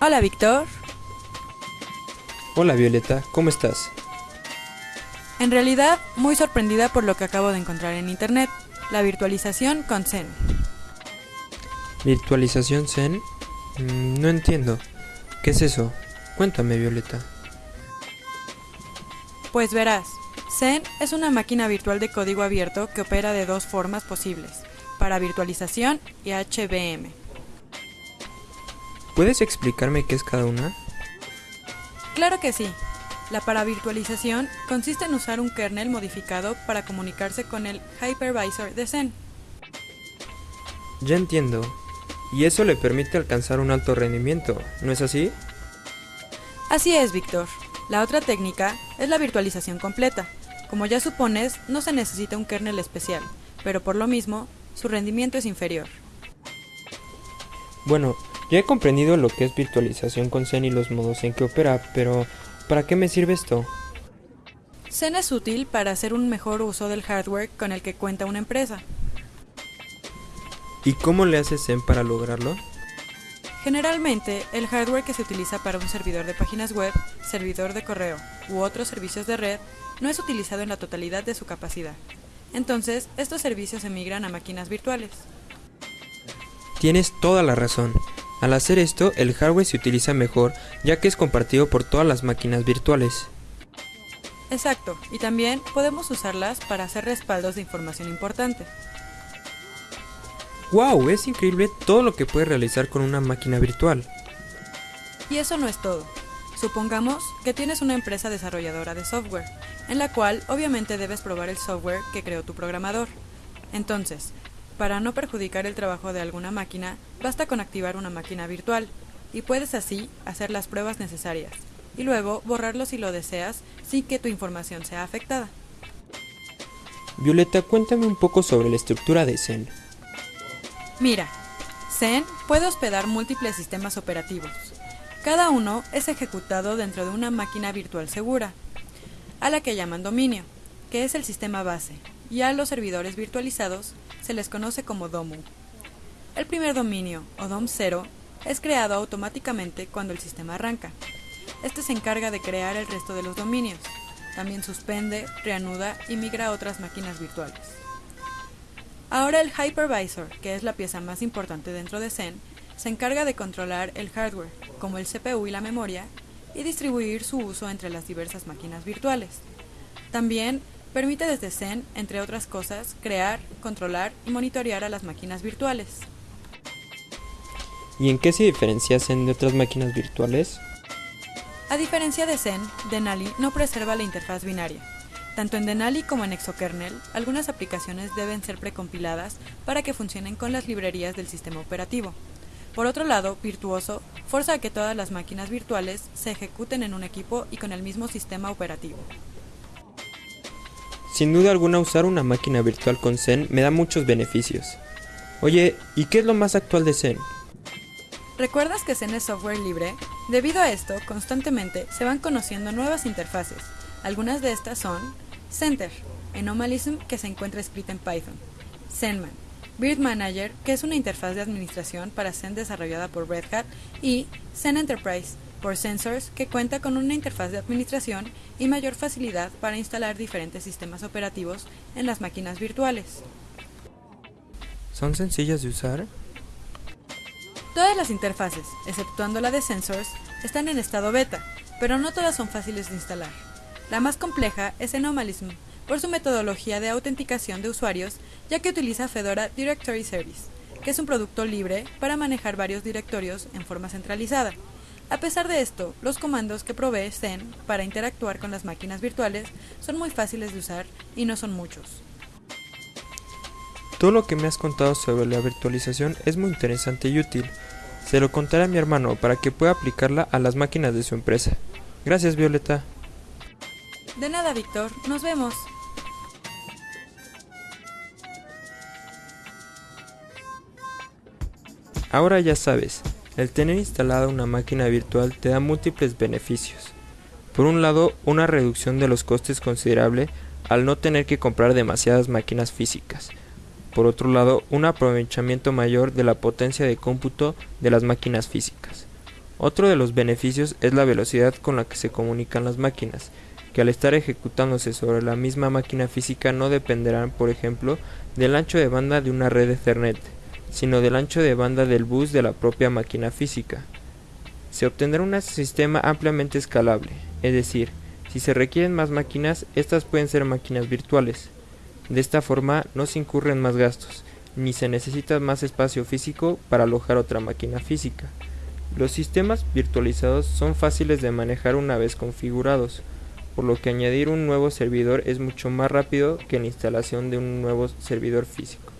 Hola, Víctor. Hola, Violeta, ¿cómo estás? En realidad, muy sorprendida por lo que acabo de encontrar en Internet, la virtualización con Zen. ¿Virtualización Zen? Mm, no entiendo. ¿Qué es eso? Cuéntame, Violeta. Pues verás, Zen es una máquina virtual de código abierto que opera de dos formas posibles, para virtualización y HBM. ¿Puedes explicarme qué es cada una? Claro que sí. La paravirtualización consiste en usar un kernel modificado para comunicarse con el hypervisor de Zen. Ya entiendo. Y eso le permite alcanzar un alto rendimiento, ¿no es así? Así es, Víctor. La otra técnica es la virtualización completa. Como ya supones, no se necesita un kernel especial, pero por lo mismo, su rendimiento es inferior. Bueno, ya he comprendido lo que es virtualización con Zen y los modos en que opera, pero ¿para qué me sirve esto? Zen es útil para hacer un mejor uso del hardware con el que cuenta una empresa. ¿Y cómo le hace Zen para lograrlo? Generalmente, el hardware que se utiliza para un servidor de páginas web, servidor de correo u otros servicios de red no es utilizado en la totalidad de su capacidad. Entonces, estos servicios emigran a máquinas virtuales. Tienes toda la razón. Al hacer esto, el hardware se utiliza mejor ya que es compartido por todas las máquinas virtuales. Exacto, y también podemos usarlas para hacer respaldos de información importante. ¡Wow! Es increíble todo lo que puedes realizar con una máquina virtual. Y eso no es todo. Supongamos que tienes una empresa desarrolladora de software, en la cual obviamente debes probar el software que creó tu programador. Entonces, para no perjudicar el trabajo de alguna máquina, basta con activar una máquina virtual, y puedes así hacer las pruebas necesarias, y luego borrarlo si lo deseas sin que tu información sea afectada. Violeta, cuéntame un poco sobre la estructura de Zen. Mira, Zen puede hospedar múltiples sistemas operativos. Cada uno es ejecutado dentro de una máquina virtual segura, a la que llaman dominio, que es el sistema base, y a los servidores virtualizados se les conoce como DOMU. El primer dominio, o DOM0, es creado automáticamente cuando el sistema arranca. Este se encarga de crear el resto de los dominios. También suspende, reanuda y migra a otras máquinas virtuales. Ahora el hypervisor, que es la pieza más importante dentro de Zen, se encarga de controlar el hardware, como el CPU y la memoria, y distribuir su uso entre las diversas máquinas virtuales. También permite desde Zen, entre otras cosas, crear, controlar y monitorear a las máquinas virtuales. ¿Y en qué se diferencia Zen de otras máquinas virtuales? A diferencia de Zen, Denali no preserva la interfaz binaria. Tanto en Denali como en Exokernel, algunas aplicaciones deben ser precompiladas para que funcionen con las librerías del sistema operativo. Por otro lado, Virtuoso forza a que todas las máquinas virtuales se ejecuten en un equipo y con el mismo sistema operativo. Sin duda alguna usar una máquina virtual con Zen me da muchos beneficios. Oye, ¿y qué es lo más actual de Zen? ¿Recuerdas que Zen es software libre? Debido a esto, constantemente se van conociendo nuevas interfaces. Algunas de estas son Center, Anomalism que se encuentra escrita en Python, Zenman, Bird Manager, que es una interfaz de administración para Zen desarrollada por Red Hat, y Zen Enterprise, por Sensors, que cuenta con una interfaz de administración y mayor facilidad para instalar diferentes sistemas operativos en las máquinas virtuales. ¿Son sencillas de usar? Todas las interfaces, exceptuando la de Sensors, están en estado beta, pero no todas son fáciles de instalar. La más compleja es Anomalism, por su metodología de autenticación de usuarios, ya que utiliza Fedora Directory Service, que es un producto libre para manejar varios directorios en forma centralizada. A pesar de esto, los comandos que provee Zen para interactuar con las máquinas virtuales son muy fáciles de usar y no son muchos. Todo lo que me has contado sobre la virtualización es muy interesante y útil. Se lo contaré a mi hermano para que pueda aplicarla a las máquinas de su empresa. Gracias, Violeta. De nada, Víctor. Nos vemos. Ahora ya sabes, el tener instalada una máquina virtual te da múltiples beneficios. Por un lado, una reducción de los costes considerable al no tener que comprar demasiadas máquinas físicas. Por otro lado, un aprovechamiento mayor de la potencia de cómputo de las máquinas físicas. Otro de los beneficios es la velocidad con la que se comunican las máquinas, que al estar ejecutándose sobre la misma máquina física no dependerán, por ejemplo, del ancho de banda de una red Ethernet, sino del ancho de banda del bus de la propia máquina física. Se obtendrá un sistema ampliamente escalable, es decir, si se requieren más máquinas, estas pueden ser máquinas virtuales. De esta forma no se incurren más gastos, ni se necesita más espacio físico para alojar otra máquina física. Los sistemas virtualizados son fáciles de manejar una vez configurados, por lo que añadir un nuevo servidor es mucho más rápido que la instalación de un nuevo servidor físico.